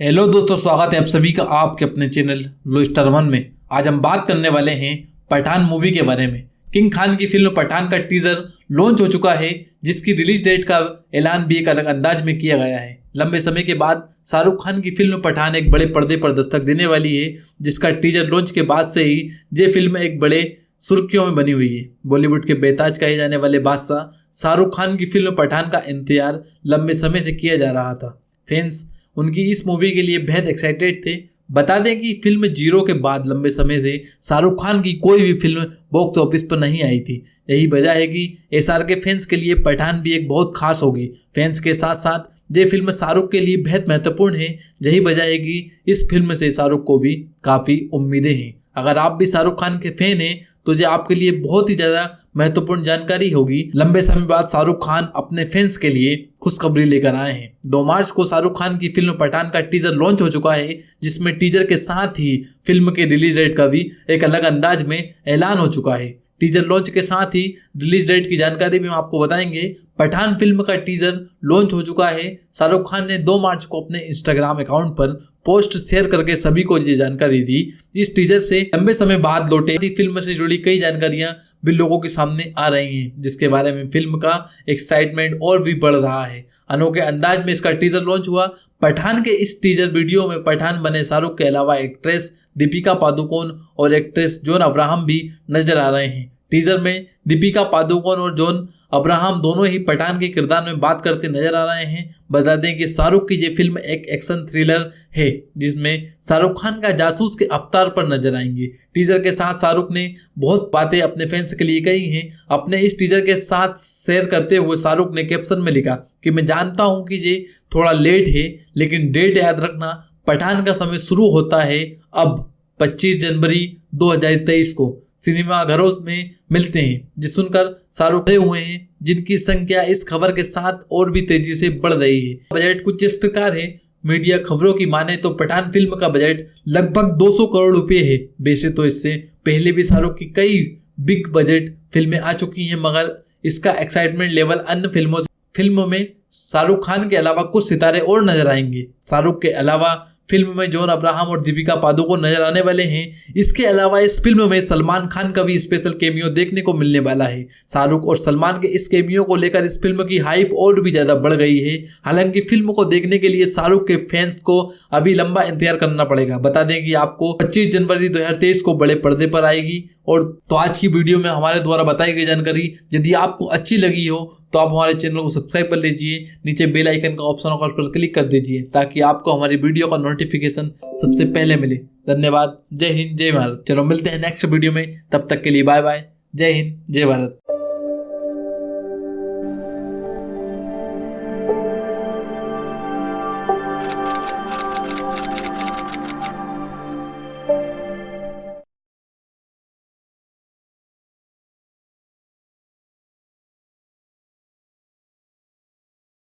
Hello दोस्तों, स्वागत है आप सभी का आपके अपने चैनल लो स्टार वन में। आज हम बात करने वाले हैं पठान मूवी के बारे में। किंग खान की फ़िल्म पठान का टीजर लॉन्च हो चुका है, जिसकी रिलीज़ डेट का ऐलान भी एक अलग अंदाज में किया गया है। लंबे समय के बाद शाहरुख खान की फ़िल्म पठान एक बड़े पर्दे पर दस्तक देने वाली है, जिसका टीजर लॉन्च के बाद से ही ये फ़िल्म एक बड़े सुर्खियों में बनी हुई है। बॉलीवुड के बेताज कहे जाने वाले बादशाह शाहरुख खान की फ़िल्म पठान का इंतज़ार लंबे समय से किया जा रहा था। फैंस उनकी इस मूवी के लिए बेहद एक्साइटेड थे। बता दें कि फ़िल्म ज़ीरो के बाद लंबे समय से शाहरुख खान की कोई भी फ़िल्म बॉक्स ऑफ़िस पर नहीं आई थी। यही वजह है कि एस आर के फैंस के लिए पठान भी एक बहुत खास होगी। फैंस के साथ साथ ये फ़िल्म शाहरुख के लिए बेहद महत्वपूर्ण है। यही वजह है कि इस फ़िल्म से शाहरुख को भी काफ़ी उम्मीदें हैं। अगर आप भी शाहरुख खान के फ़ैन हैं तो ये आपके लिए बहुत ही ज़्यादा महत्वपूर्ण जानकारी होगी। लंबे समय बाद शाहरुख खान अपने फैंस के लिए खुशखबरी लेकर आए हैं। दो मार्च को शाहरुख खान की फ़िल्म पठान का टीजर लॉन्च हो चुका है, जिसमें टीजर के साथ ही फ़िल्म के रिलीज़ डेट का भी एक अलग अंदाज में ऐलान हो चुका है। टीजर लॉन्च के साथ ही रिलीज़ डेट की जानकारी भी हम आपको बताएँगे। पठान फ़िल्म का टीजर लॉन्च हो चुका है। शाहरुख खान ने 2 मार्च को अपने इंस्टाग्राम अकाउंट पर पोस्ट शेयर करके सभी को ये जानकारी दी। इस टीजर से लंबे समय बाद लौटे फ़िल्म से जुड़ी कई जानकारियाँ भी लोगों के सामने आ रही हैं, जिसके बारे में फ़िल्म का एक्साइटमेंट और भी बढ़ रहा है। अनोखे अंदाज में इसका टीजर लॉन्च हुआ। पठान के इस टीजर वीडियो में पठान बने शाहरुख के अलावा एक्ट्रेस दीपिका पादुकोण और एक्ट्रेस जोन अब्राहम भी नज़र आ रहे हैं। टीजर में दीपिका पादुकोण और जॉन अब्राहम दोनों ही पठान के किरदार में बात करते नज़र आ रहे हैं। बता दें कि शाहरुख की ये फ़िल्म एक एक्शन थ्रिलर है, जिसमें शाहरुख खान का जासूस के अवतार पर नज़र आएँगे। टीजर के साथ शाहरुख ने बहुत बातें अपने फैंस के लिए कही हैं। अपने इस टीजर के साथ शेयर करते हुए शाहरुख ने कैप्शन में लिखा कि मैं जानता हूँ कि ये थोड़ा लेट है, लेकिन डेट याद रखना, पठान का समय शुरू होता है अब 25 जनवरी 2023 को। सिनेमाघरों में मिलते हैं जिस सुनकर शाहरुख हुए हैं, जिनकी संख्या इस खबर के साथ और भी तेज़ी से बढ़ रही है। बजट कुछ इस प्रकार है, मीडिया खबरों की माने तो पठान फ़िल्म का बजट लगभग 200 करोड़ रुपए है। वैसे तो इससे पहले भी शाहरुख की कई बिग बजट फ़िल्में आ चुकी हैं, मगर इसका एक्साइटमेंट लेवल अन्य फ़िल्मों फ़िल्म में शाहरुख खान के अलावा कुछ सितारे और नज़र आएँगे। शाहरुख के अलावा फ़िल्म में जॉन अब्राहम और दीपिका पादुकोण नज़र आने वाले हैं। इसके अलावा इस फ़िल्म में सलमान खान का भी स्पेशल केमियो देखने को मिलने वाला है। शाहरुख और सलमान के इस केमियो को लेकर इस फ़िल्म की हाइप और भी ज़्यादा बढ़ गई है। हालाँकि फ़िल्म को देखने के लिए शाहरुख के फैंस को अभी लंबा इंतज़ार करना पड़ेगा। बता दें कि आपको पच्चीस जनवरी दो हज़ार तेईस को बड़े पर्दे पर आएगी और तो आज की वीडियो में हमारे द्वारा बताई गई जानकारी, यदि आपको अच्छी लगी हो तो आप हमारे चैनल को सब्सक्राइब कर लीजिए। नीचे बेल आइकन का ऑप्शन उस पर क्लिक कर दीजिए, ताकि आपको हमारी वीडियो का नोटिफिकेशन सबसे पहले मिले। धन्यवाद। जय हिंद, जय भारत। चलो मिलते हैं नेक्स्ट वीडियो में। तब तक के लिए बाय बाय जय हिंद, जय भारत।